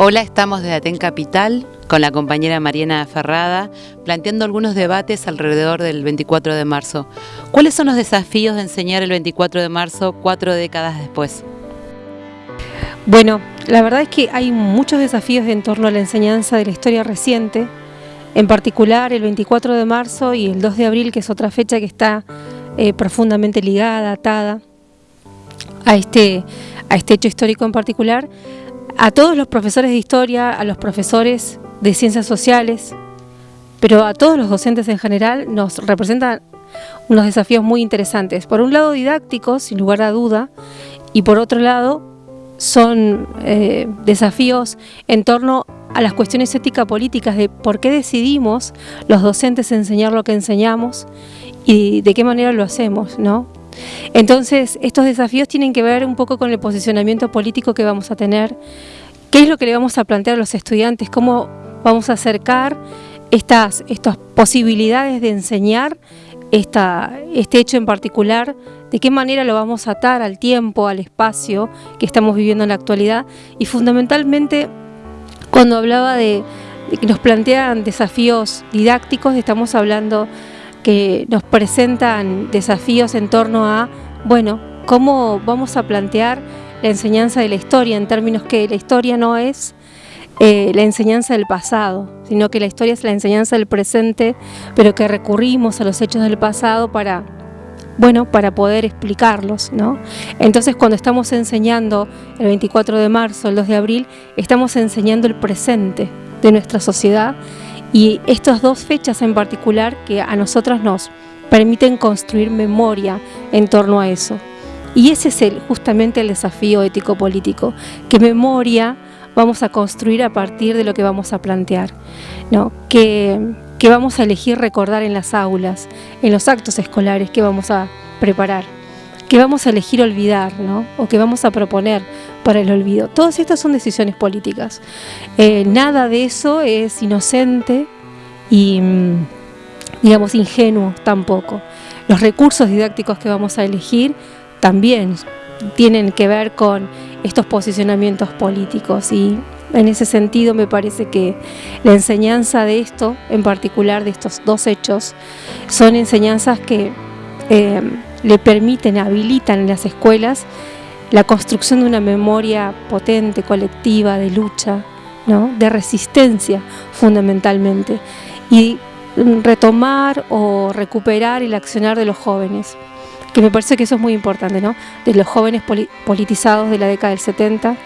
Hola, estamos desde Aten Capital con la compañera Mariana Ferrada planteando algunos debates alrededor del 24 de marzo. ¿Cuáles son los desafíos de enseñar el 24 de marzo cuatro décadas después? Bueno, la verdad es que hay muchos desafíos en torno a la enseñanza de la historia reciente, en particular el 24 de marzo y el 2 de abril, que es otra fecha que está eh, profundamente ligada, atada a este, a este hecho histórico en particular, a todos los profesores de historia, a los profesores de ciencias sociales, pero a todos los docentes en general nos representan unos desafíos muy interesantes. Por un lado didácticos, sin lugar a duda, y por otro lado son eh, desafíos en torno a las cuestiones ética-políticas de por qué decidimos los docentes enseñar lo que enseñamos y de qué manera lo hacemos, ¿no? Entonces, estos desafíos tienen que ver un poco con el posicionamiento político que vamos a tener, qué es lo que le vamos a plantear a los estudiantes, cómo vamos a acercar estas, estas posibilidades de enseñar esta, este hecho en particular, de qué manera lo vamos a atar al tiempo, al espacio que estamos viviendo en la actualidad. Y fundamentalmente cuando hablaba de, de que nos plantean desafíos didácticos, estamos hablando que nos presentan desafíos en torno a, bueno, cómo vamos a plantear la enseñanza de la historia, en términos que la historia no es eh, la enseñanza del pasado, sino que la historia es la enseñanza del presente, pero que recurrimos a los hechos del pasado para, bueno, para poder explicarlos, ¿no? Entonces cuando estamos enseñando el 24 de marzo, el 2 de abril, estamos enseñando el presente de nuestra sociedad y estas dos fechas en particular que a nosotros nos permiten construir memoria en torno a eso. Y ese es el, justamente el desafío ético-político, que memoria vamos a construir a partir de lo que vamos a plantear, ¿no? que, que vamos a elegir recordar en las aulas, en los actos escolares que vamos a preparar, que vamos a elegir olvidar, ¿no? o que vamos a proponer para el olvido. Todas estas son decisiones políticas. Eh, nada de eso es inocente y, mm, digamos, ingenuo tampoco. Los recursos didácticos que vamos a elegir también tienen que ver con estos posicionamientos políticos y en ese sentido me parece que la enseñanza de esto, en particular de estos dos hechos, son enseñanzas que eh, le permiten, habilitan en las escuelas la construcción de una memoria potente, colectiva, de lucha, ¿no? de resistencia fundamentalmente, y retomar o recuperar el accionar de los jóvenes, que me parece que eso es muy importante, ¿no? de los jóvenes politizados de la década del 70,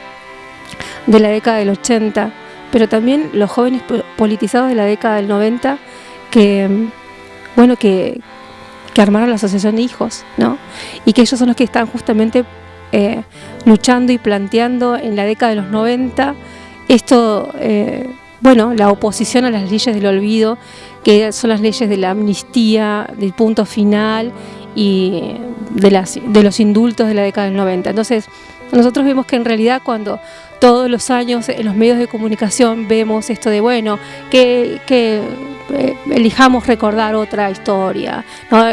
de la década del 80, pero también los jóvenes politizados de la década del 90 que, bueno, que, que armaron la asociación de hijos, ¿no? Y que ellos son los que están justamente eh, luchando y planteando en la década de los 90 esto, eh, bueno, la oposición a las leyes del olvido, que son las leyes de la amnistía, del punto final y de, las, de los indultos de la década del 90. Entonces, nosotros vemos que en realidad cuando todos los años en los medios de comunicación vemos esto de, bueno, que, que eh, elijamos recordar otra historia,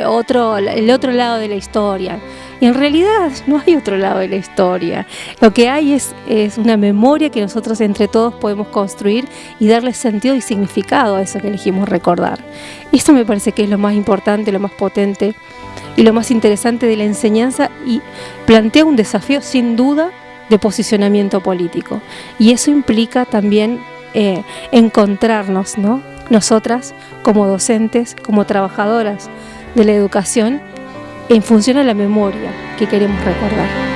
otro, el otro lado de la historia. Y en realidad no hay otro lado de la historia. Lo que hay es, es una memoria que nosotros entre todos podemos construir y darle sentido y significado a eso que elegimos recordar. Y esto me parece que es lo más importante, lo más potente y lo más interesante de la enseñanza y plantea un desafío sin duda de posicionamiento político. Y eso implica también eh, encontrarnos, ¿no? Nosotras como docentes, como trabajadoras de la educación, en función a la memoria que queremos recordar.